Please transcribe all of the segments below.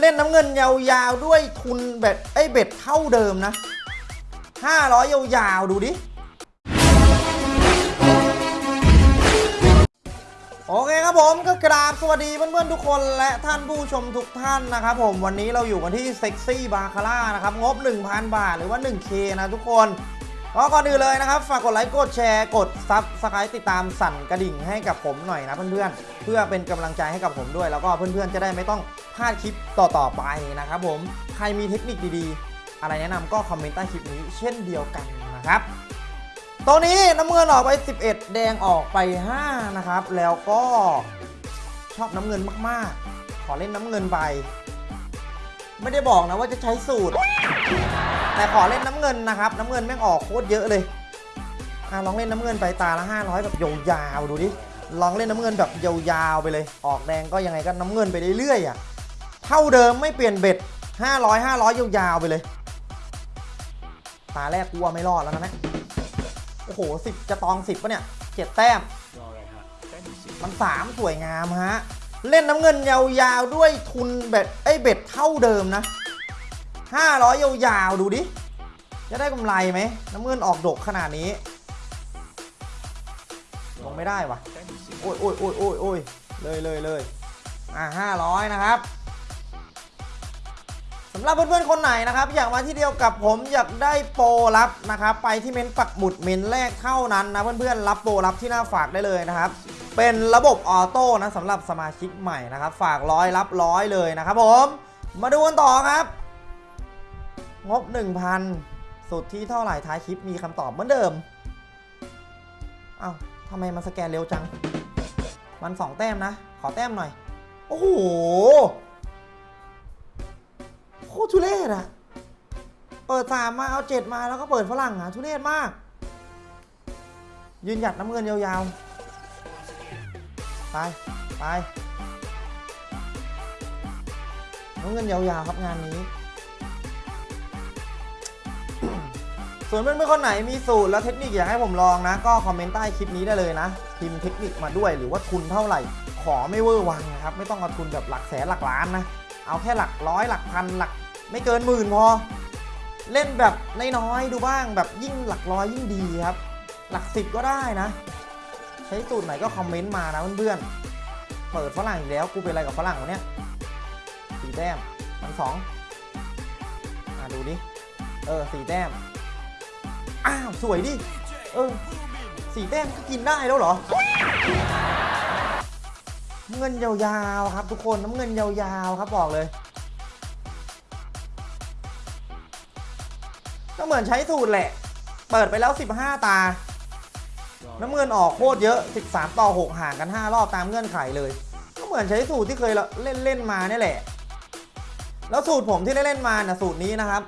เล่นน้ำเงินยาวๆด้วยทุนแบบไอ้ bet เท่าเดิมนะ 500 ยาวๆ ดูดิ โอเคครับผมก็กราบสวัสดีเพื่อนๆ ทุกคนและท่านผู้ชมทุกท่านนะครับผมวันนี้เราอยู่กันที่ Sexy Baccarat นะครับ งบ 1,000 บาทหรือว่า 1K นะทุกคน ก็ก่อนอื่นเลยนะครับ ฝากกดไลค์กดแชร์กด subscribe ติดตามสั่นกระดิ่งให้กับผมหน่อยนะเพื่อนๆ เพื่อเป็นกำลังใจให้กับผมด้วย แล้วก็เพื่อนๆจะได้ไม่ต้องพลาดคลิปต่อๆไปนะครับผมใครมีเทคนิคดีๆ อะไรแนะนำก็คอมเมนต์ใต้คลิปนี้เช่นเดียวกันนะครับตัวนี้น้ำเงินออกไป 11 แดงออกไป5นะครับแล้วก็ชอบน้ำเงินมากๆ ขอเล่นน้ำเงินไป ไม่ได้บอกนะว่าจะใช้สูตร แต่ขอเล่นำเงินนะครับ น้ำเงินแม่งออกโคตรเยอะเลยอะลองเล่นน้ำเงินไปตาละ500แบบยาวๆดูดิลองเล่นน้ำเงินแบบยาวๆไปเลย ออกแดงก็ยังไงก็น้ำเงินไปเรื่อยๆอะเท่าเดิมไม่เปลี่ยนเบ็ด 500 500 ยาวๆไปเลย ตาแรกกลัวไม่รอดแล้วนะเนี่ยโอ้โหสิบจะตองสิบปะเนี่ยเจ็ดแต้มรออะไรฮะแต้มที่สิบมันสามสวยงามฮะ เล่นน้ำเงินยาวๆด้วยทุนเบ็ดไอ้ยเบ็ดเท่าเดิมนะห้าร้อยยาวๆดูดิ จะได้กำไรไหมน้ำเงินออกดกขนาดนี้ลงไม่ได้วะโอ้ยโอ้ยโอ้ยโอ้ยโอ้ยเลยเลยเลยอะห้าร้อยนะครับสำหรับเพื่อนๆคนไหนนะครับ อยากมาที่เดียวกับผมอยากได้โปรลับนะครับ ไปที่เม้นปักหมุดเม้นแรกเท่านั้นนะเพื่อนๆรับโปรลับที่หน้าฝากได้เลยนะครับ เป็นระบบออโต้นะสำหรับสมาชิกใหม่นะครับ ฝากร้อยรับร้อยเลยนะครับผม มาดูกันต่อครับ งบ 1,000 สุดที่เท่าไหร่ท้ายคลิปมีคำตอบเหมือนเดิม เอ้าทำไมมันสแกนเร็วจัง มันสองแต้มนะ ขอแต้มหน่อย โอ้โห โคตรทุเรศอะเปิดสามมาเอาเจ็ดมาแล้วก็เปิดฝรั่งอะทุเรศมาก ยืนหยัดน้ำเงินยาวๆ ไป ไปน้ำเงินยาวๆครับงานนี้ ส่วนเพื่อนๆคนไหนมีสูตรและเทคนิคอยากให้ผมลองนะ ก็คอมเมนต์ใต้คลิปนี้ได้เลยนะพิมพ์เทคนิคมาด้วยหรือว่าทุนเท่าไหร่ ขอไม่เวอร์วังนะครับไม่ต้องเอาทุนแบบหลักแสนหลักล้านนะ เอาแค่หลักร้อยหลักพันหลัก ไม่เกินหมื่นพอ เล่นแบบน้อยๆดูบ้างแบบยิ่งหลักร้อยยิ่งดีครับ หลักสิบก็ได้นะ ใช้สูตรไหนก็คอมเมนต์มานะเพื่อนๆเปิดฝรั่งอีกแล้วกูเป็นอะไรกับฝรั่งวะเนี่ยสี่แต้มมันสองอะดูดิเออสี่แต้ม อ้าว สวยดิ เออสีแต้มก็กินได้แล้วเหรอ เงินยาวๆครับทุกคนน้ำเงินยาวๆครับบอกเลย ก็เหมือนใช้สูตรแหละ เปิดไปแล้ว 15 ตา น้ำเงินออกโคตรเยอะ 13 ต่อ 6 ห่างกัน 5 รอบตามเงื่อนไขเลย ก็เหมือนใช้สูตรที่เคยเล่นเล่นมาเนี่ยแหละ แล้วสูตรผมที่ได้เล่นมาน่ะสูตรนี้นะครับ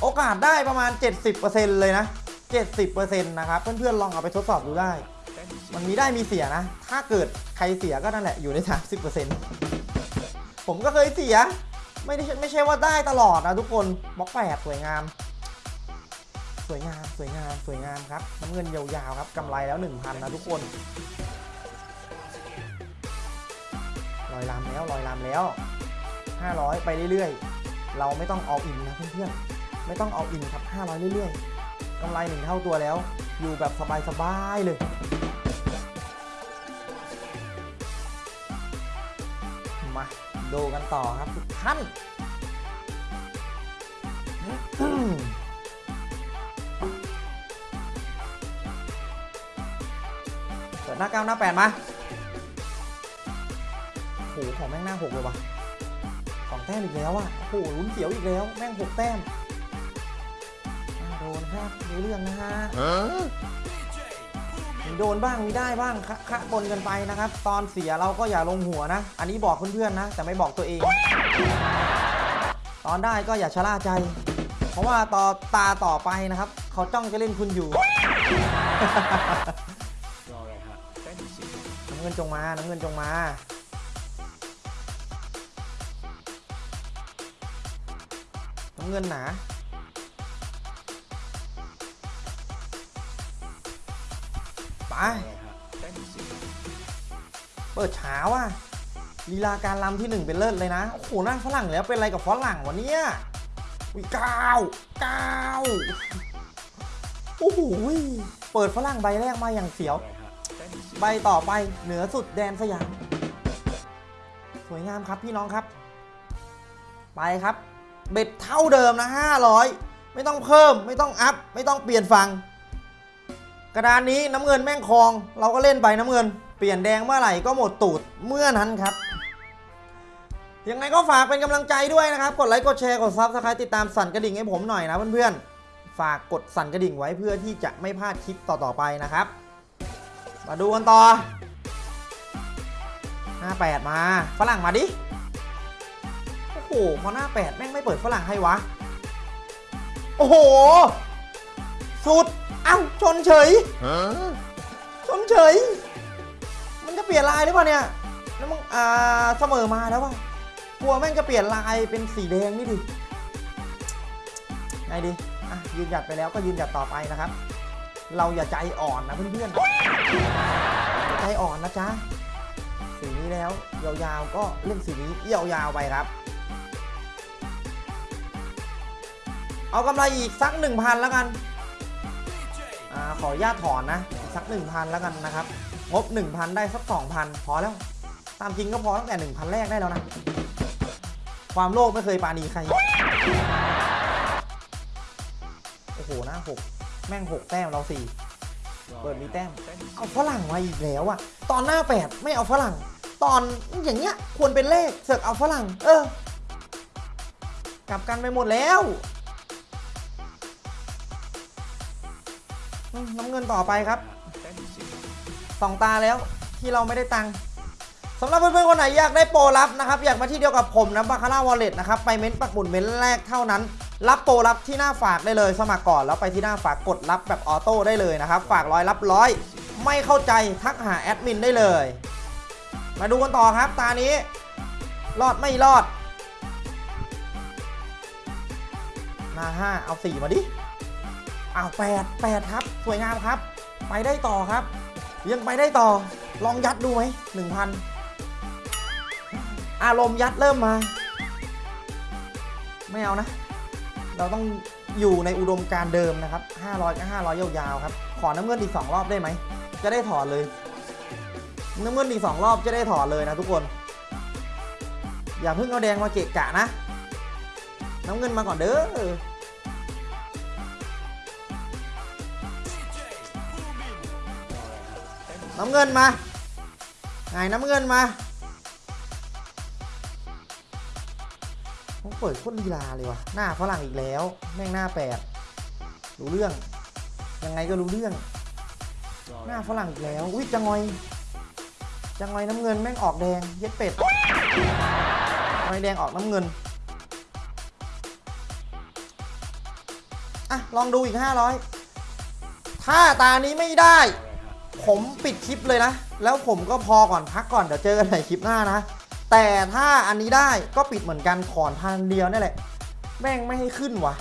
โอกาสได้ประมาณ 70%เลยนะ 70%นะครับเพื่อนๆลองเอาไปทดสอบดูได้ มันมีได้มีเสียนะ ถ้าเกิดใครเสียก็นั่นแหละอยู่ใน 30%ผมก็เคยเสีย ไม่ได้ไม่ใช่ว่าได้ตลอดนะทุกคนบล็อกแปดสวยงาม สวยงามสวยงามสวยงามครับน้ำเงินยาวๆครับกำไรแล้ว 1,000 นะทุกคนลอยลามแล้วลอยลามแล้ว 500 ไปเรื่อยๆ เราไม่ต้องเอาอินนะเพื่อนๆ ไม่ต้องเอาอินครับ 500 เรื่อยๆกำไรหนึ่งเท่าตัวแล้ว อยู่แบบสบายๆเลย มาดูกันต่อครับทุกท่านเปิดหน้าเก้าหน้าแปดมาโอ้โหของแม่งหน้าหกเลยว่ะสองแต้มอีกแล้วอะโอ้โหลุ้นเสียวอีกแล้ว แม่งหกแต้ม โดนครับดูเรื่องนะฮะมีโดนบ้างมีได้บ้างคะคะบนกันไปนะครับ ตอนเสียเราก็อย่าลงหัวนะ อันนี้บอกเพื่อนๆนะ แต่ไม่บอกตัวเอง ตอนได้ก็อย่าชะล่าใจ เพราะว่าต่อตาต่อไปนะครับ เขาจ้องจะเล่นคุณอยู่รออะไรฮะแต้มที่สิบน้ำเงินจงมา น้ำเงินจงมาน้ำเงินหนา เปิดเช้าว่ะลีลาการลำที่หนึ่งเป็นเลิศเลยนะ โอ้โหน่าฝรั่งแล้วเป็นอะไรกับฝรั่งวะเนี่ยอุ้เก้าเก้าโอ้โหเปิดฝรั่งใบแรกมาอย่างเสียว ใบต่อไปเหนือสุดแดนสยาม สวยงามครับพี่น้องครับ ไปครับ เบ็ดเท่าเดิมนะ 500 ไม่ต้องเพิ่มไม่ต้องอัพ ไม่ต้องเปลี่ยนฝั่ง กระดานนี้น้ำเงินแม่งคลอง เราก็เล่นไปน้ำเงิน เปลี่ยนแดงเมื่อไหร่ก็หมดตูดเมื่อนั้นครับยังไงก็ฝากเป็นกำลังใจด้วยนะครับ กดไลค์กดแชร์กด subscribe ติดตามสั่นกระดิ่งให้ผมหน่อยนะเพื่อนๆ ฝากกดสั่นกระดิ่งไว้เพื่อที่จะไม่พลาดคลิปต่อๆไปนะครับ มาดูกันต่อหน้าแปดมาฝรั่งมาดิ โอ้โหพอหน้าแปดแม่งไม่เปิดฝรั่งให้วะ โอ้โห สุด อ้าชนเฉยชนเฉย มันจะเปลี่ยนลายหรือเปล่าเนี่ยแล้วมึงอ่าเสมอมาแล้ววะกลัวแม่งจะเปลี่ยนลายเป็นสีแดงนี่ดิไงดีอะยืนหยัดไปแล้วก็ยืนหยัดต่อไปนะครับ เราอย่าใจอ่อนนะเพื่อนๆใจอ่อนนะจ๊ะสีนี้แล้วยาวๆก็เล่นสีนี้ยาวๆไปครับ เอากำไรอีกสัก1,000แล้วกันอา ขออนุญาตถอนนะอีกสัก 1,000 แล้วกันนะครับ งบ 1,000 ได้สัก 2,000 พอแล้ว ตามจริงก็พอตั้งแต่ 1,000 แรกได้แล้วนะ ความโลภไม่เคยปาณีใคร โอ้โหน้าหกแม่ง6แต้มเรา4เปิดมีแต้ม เอาฝรั่งมาอีกแล้วอะตอนหน้าแปดไม่เอาฝรั่ง ตอนอย่างเงี้ยควรเป็นเลขเสือกเอาฝรั่ง เออ กลับกันไปหมดแล้ว น้ำเงินต่อไปครับ，สองตาแล้วที่เราไม่ได้ตังค์สำหรับเพื่อนๆคนไหนอยากได้โปรลับนะครับ อยากมาที่เดียวกับผมนะบาคาร่าวอลเล็ตนะครับ ไปเม้นปักหมุดเม้นแรกเท่านั้น รับโปรลับที่หน้าฝากได้เลย สมัครก่อนแล้วไปที่หน้าฝากกดรับแบบออโต้ได้เลยนะครับ ฝากร้อยรับร้อย ไม่เข้าใจทักหาแอดมินได้เลย มาดูกันต่อครับตานี้ รอดไม่รอดหน้าห้าเอาสี่มาดิ อ้าวแปดแปดครับ สวยงามครับ ไปได้ต่อครับ ยังไปได้ต่อ ลองยัดดูไหมหนึ่งพันอารมณ์ยัดเริ่มมา ไม่เอานะ เราต้องอยู่ในอุดมการเดิมนะครับ 500ก็500 ยาวๆครับ ขอน้ำเงินอีก 2 รอบได้ไหม จะได้ถอนเลย น้ำเงินอีก 2 รอบจะได้ถอนเลยนะทุกคน อย่าเพิ่งเอาแดงมาเกะกะนะ น้ำเงินมาก่อนเด้อ น้ำเงินมาไงน้ำเงินมาผมเปิดโคตรลีลาเลยวะหน้าฝรั่งอีกแล้ว แม่งหน้าแปดรู้เรื่อง ยังไงก็รู้เรื่อง หน้าฝรั่งอีกแล้วอุ้ยจังงอยจังงอยน้ำเงินแม่งออกแดงเย็ดเป็ดจังงอยแดงออกน้ำเงินอะลองดูอีก 500 ถ้าตานี้ไม่ได้ ผมปิดคลิปเลยนะ แล้วผมก็พอก่อนพักก่อนเดี๋ยวเจอกันในคลิปหน้านะ แต่ถ้าอันนี้ได้ก็ปิดเหมือนกันขอนพันเดียวนี่แหละ แม่งไม่ให้ขึ้นวะ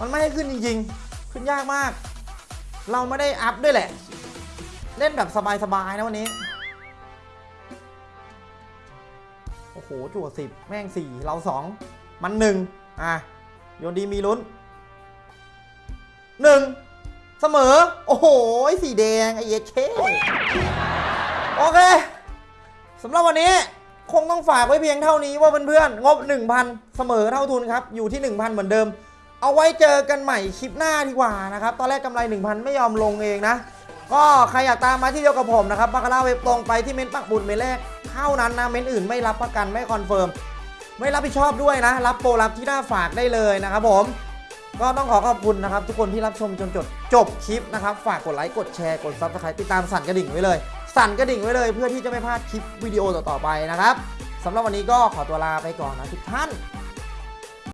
มันไม่ให้ขึ้นจริงๆ ขึ้นยากมาก เราไม่ได้อัพด้วยแหละ เล่นแบบสบายๆนะวันนี้ โอ้โหจั่วสิบแม่งสี่เราสองมันหนึ่งอะโยนดีมีลุ้นหนึ่ง เสมอ โอ้โห สีแดง ไอเยเคโอเคสำหรับวันนี้คงต้องฝากไว้เพียงเท่านี้ว่าเพื่อนๆ งบ 1,000 เสมอเท่าทุนครับ อยู่ที่ 1,000 เหมือนเดิม เอาไว้เจอกันใหม่คลิปหน้าดีกว่านะครับ ตอนแรกกำไร 1,000 ไม่ยอมลงเองนะ ก็ใครอยากตามมาที่เดียวกับผมนะครับบาคาร่าเว็บตรงไปที่เม้นต์ปักหมุดเม้นต์แรกเท่านั้นนะเม้นต์อื่นไม่รับประกันไม่คอนเฟิร์มไม่รับผิดชอบด้วยนะ รับโปรรับที่หน้าฝากได้เลยนะครับผม ก็ต้องขอขอบคุณนะครับ ทุกคนที่รับชมจนจบจบคลิปนะครับ ฝากกดไลค์กดแชร์กด subscribe ติดตามสั่นกระดิ่งไว้เลย สั่นกระดิ่งไว้เลย เพื่อที่จะไม่พลาดคลิปวิดีโอต่อๆไปนะครับสำหรับวันนี้ก็ขอตัวลาไปก่อนนะทุกท่าน